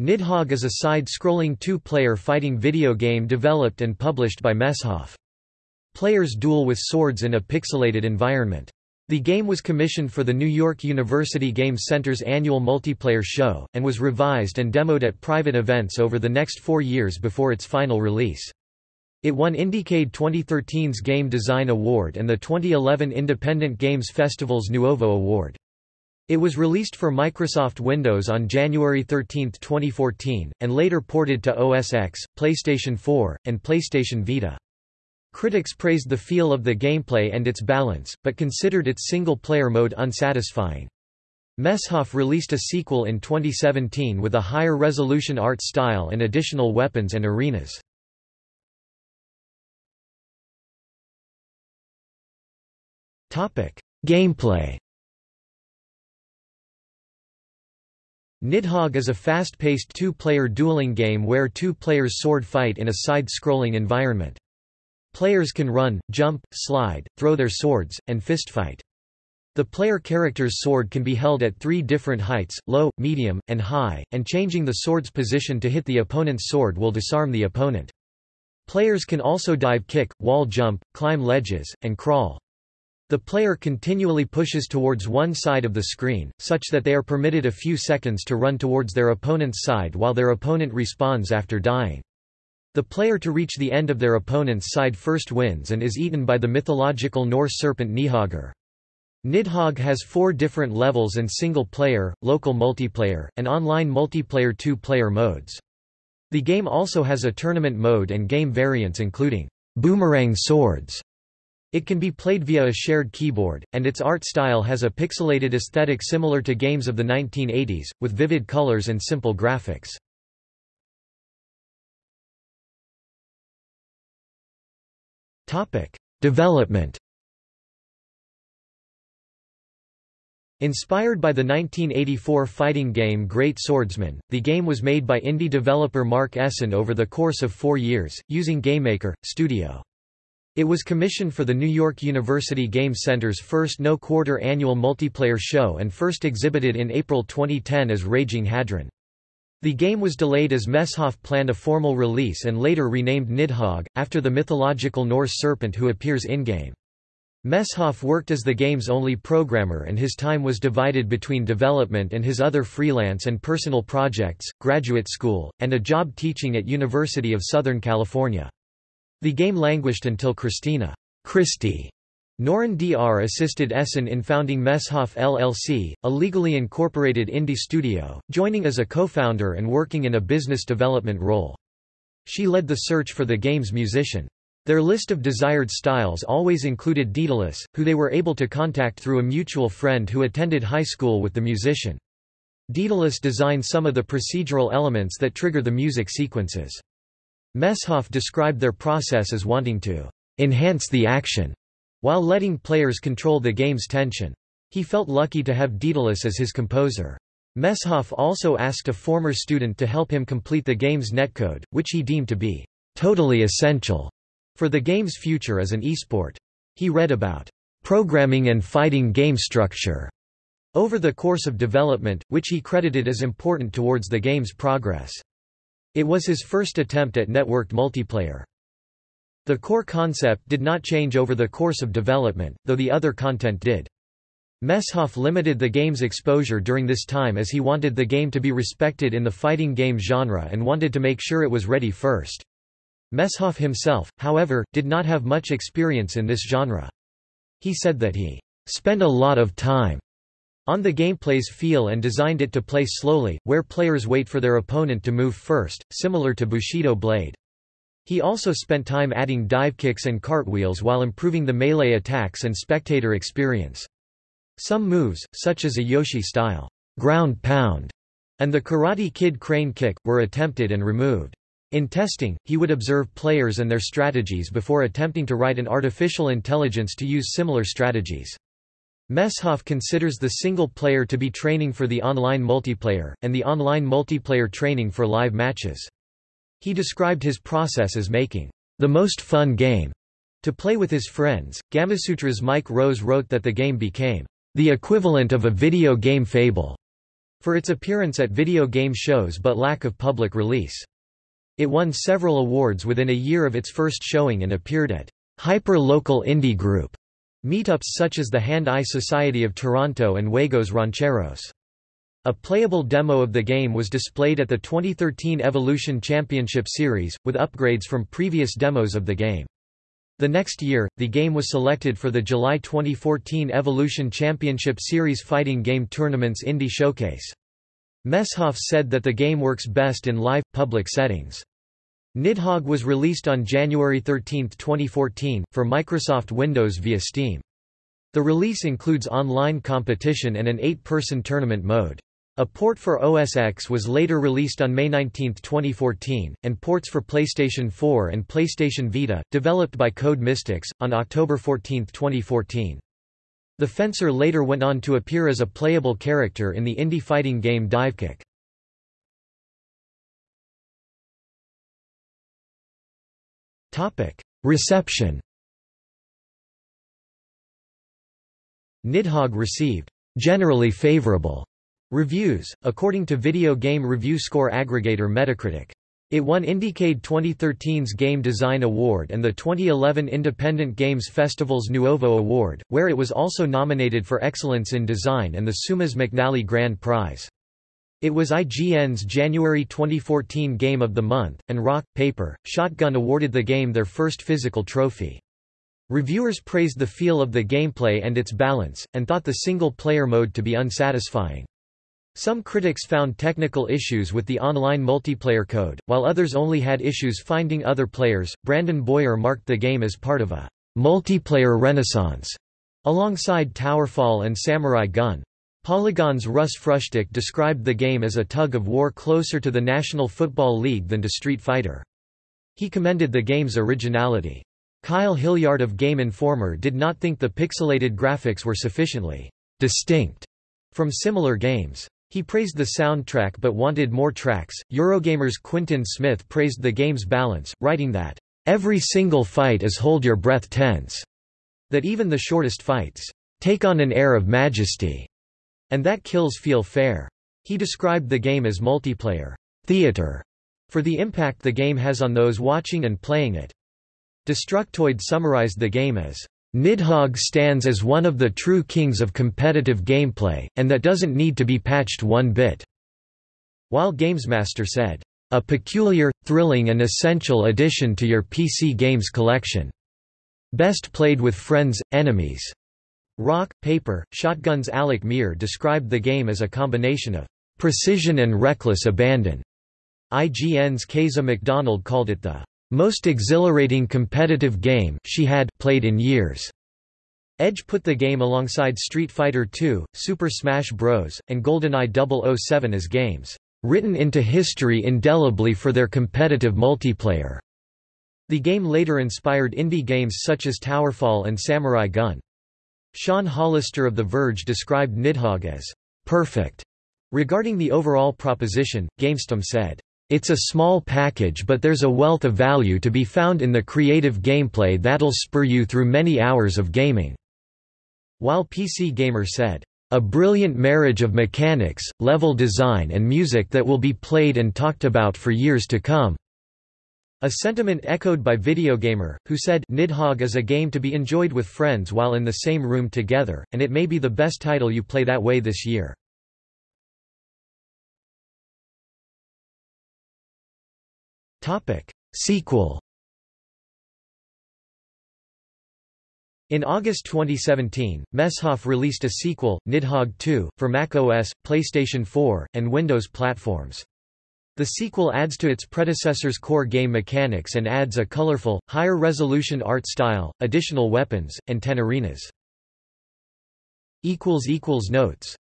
Nidhogg is a side-scrolling two-player fighting video game developed and published by Messhof. Players duel with swords in a pixelated environment. The game was commissioned for the New York University Game Center's annual multiplayer show, and was revised and demoed at private events over the next four years before its final release. It won Indiecade 2013's Game Design Award and the 2011 Independent Games Festival's Nuovo Award. It was released for Microsoft Windows on January 13, 2014, and later ported to OS X, PlayStation 4, and PlayStation Vita. Critics praised the feel of the gameplay and its balance, but considered its single-player mode unsatisfying. Messhof released a sequel in 2017 with a higher resolution art style and additional weapons and arenas. Gameplay Nidhogg is a fast-paced two-player dueling game where two players sword fight in a side-scrolling environment. Players can run, jump, slide, throw their swords, and fist fight. The player character's sword can be held at three different heights, low, medium, and high, and changing the sword's position to hit the opponent's sword will disarm the opponent. Players can also dive kick, wall jump, climb ledges, and crawl. The player continually pushes towards one side of the screen, such that they are permitted a few seconds to run towards their opponent's side while their opponent respawns after dying. The player to reach the end of their opponent's side first wins and is eaten by the mythological Norse serpent Nihogr. Nidhogg has four different levels and single-player, local multiplayer, and online multiplayer two-player modes. The game also has a tournament mode and game variants including boomerang swords, it can be played via a shared keyboard, and its art style has a pixelated aesthetic similar to games of the 1980s, with vivid colors and simple graphics. Development Inspired by the 1984 fighting game Great Swordsman, the game was made by indie developer Mark Essen over the course of four years, using GameMaker, Studio. It was commissioned for the New York University Game Center's first no-quarter annual multiplayer show and first exhibited in April 2010 as Raging Hadron. The game was delayed as Messhof planned a formal release and later renamed Nidhogg, after the mythological Norse serpent who appears in-game. Messhof worked as the game's only programmer and his time was divided between development and his other freelance and personal projects, graduate school, and a job teaching at University of Southern California. The game languished until Christina Christie Noren Dr. assisted Essen in founding Messhof LLC, a legally incorporated indie studio, joining as a co-founder and working in a business development role. She led the search for the game's musician. Their list of desired styles always included Daedalus, who they were able to contact through a mutual friend who attended high school with the musician. Daedalus designed some of the procedural elements that trigger the music sequences. Messhof described their process as wanting to enhance the action, while letting players control the game's tension. He felt lucky to have Daedalus as his composer. Messhof also asked a former student to help him complete the game's netcode, which he deemed to be totally essential for the game's future as an esport. He read about programming and fighting game structure over the course of development, which he credited as important towards the game's progress. It was his first attempt at networked multiplayer. The core concept did not change over the course of development, though the other content did. Messhof limited the game's exposure during this time as he wanted the game to be respected in the fighting game genre and wanted to make sure it was ready first. Messhof himself, however, did not have much experience in this genre. He said that he spent a lot of time on the gameplay's feel and designed it to play slowly, where players wait for their opponent to move first, similar to Bushido Blade. He also spent time adding dive kicks and cartwheels while improving the melee attacks and spectator experience. Some moves, such as a Yoshi-style ground pound and the Karate Kid crane kick, were attempted and removed. In testing, he would observe players and their strategies before attempting to write an artificial intelligence to use similar strategies. Messhof considers the single player to be training for the online multiplayer, and the online multiplayer training for live matches. He described his process as making the most fun game to play with his friends. Gamasutra's Mike Rose wrote that the game became the equivalent of a video game fable for its appearance at video game shows but lack of public release. It won several awards within a year of its first showing and appeared at hyper-local indie group meetups such as the Hand-Eye Society of Toronto and Juegos Rancheros. A playable demo of the game was displayed at the 2013 Evolution Championship Series, with upgrades from previous demos of the game. The next year, the game was selected for the July 2014 Evolution Championship Series Fighting Game Tournament's Indie Showcase. Messhof said that the game works best in live, public settings. Nidhogg was released on January 13, 2014, for Microsoft Windows via Steam. The release includes online competition and an eight-person tournament mode. A port for OS X was later released on May 19, 2014, and ports for PlayStation 4 and PlayStation Vita, developed by Code Mystics, on October 14, 2014. The fencer later went on to appear as a playable character in the indie fighting game Divekick. Reception Nidhogg received generally favorable Reviews, according to video game review score aggregator Metacritic. It won Indiecade 2013's Game Design Award and the 2011 Independent Games Festival's Nuovo Award, where it was also nominated for Excellence in Design and the Seumas McNally Grand Prize. It was IGN's January 2014 Game of the Month, and Rock, Paper, Shotgun awarded the game their first physical trophy. Reviewers praised the feel of the gameplay and its balance, and thought the single-player mode to be unsatisfying. Some critics found technical issues with the online multiplayer code, while others only had issues finding other players. Brandon Boyer marked the game as part of a multiplayer renaissance alongside Towerfall and Samurai Gunn. Polygon's Russ Frushtick described the game as a tug of war closer to the National Football League than to Street Fighter. He commended the game's originality. Kyle Hilliard of Game Informer did not think the pixelated graphics were sufficiently distinct from similar games. He praised the soundtrack but wanted more tracks. Eurogamer's Quintin Smith praised the game's balance, writing that, Every single fight is hold your breath tense. That even the shortest fights take on an air of majesty. And that kills feel fair. He described the game as multiplayer theater for the impact the game has on those watching and playing it. Destructoid summarized the game as Nidhogg stands as one of the true kings of competitive gameplay, and that doesn't need to be patched one bit." While Gamesmaster said, "...a peculiar, thrilling and essential addition to your PC games collection. Best played with friends, enemies." Rock, Paper, Shotgun's Alec Meer described the game as a combination of "...precision and reckless abandon." IGN's Keza MacDonald called it the most exhilarating competitive game she had played in years. Edge put the game alongside Street Fighter II, Super Smash Bros., and GoldenEye 007 as games, "...written into history indelibly for their competitive multiplayer." The game later inspired indie games such as Towerfall and Samurai Gunn. Sean Hollister of The Verge described Nidhogg as, "...perfect." Regarding the overall proposition, GameSpot said, it's a small package but there's a wealth of value to be found in the creative gameplay that'll spur you through many hours of gaming." While PC Gamer said, "...a brilliant marriage of mechanics, level design and music that will be played and talked about for years to come." A sentiment echoed by Videogamer, who said Nidhogg is a game to be enjoyed with friends while in the same room together, and it may be the best title you play that way this year. Sequel. In August 2017, Messhof released a sequel, Nidhogg 2, for Mac OS, PlayStation 4, and Windows platforms. The sequel adds to its predecessor's core game mechanics and adds a colorful, higher-resolution art style, additional weapons, and ten arenas. Notes